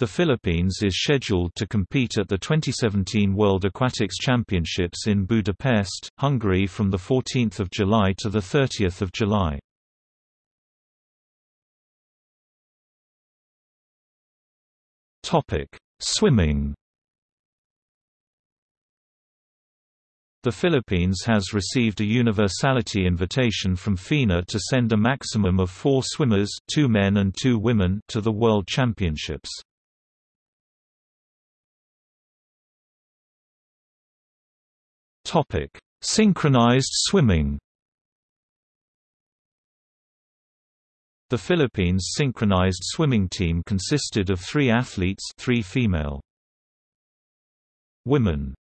The Philippines is scheduled to compete at the 2017 World Aquatics Championships in Budapest, Hungary from 14 July to 30 July. Swimming The Philippines has received a universality invitation from FINA to send a maximum of four swimmers two men and two women to the World Championships. Topic: Synchronized swimming. The Philippines synchronized swimming team consisted of three athletes, three female. Women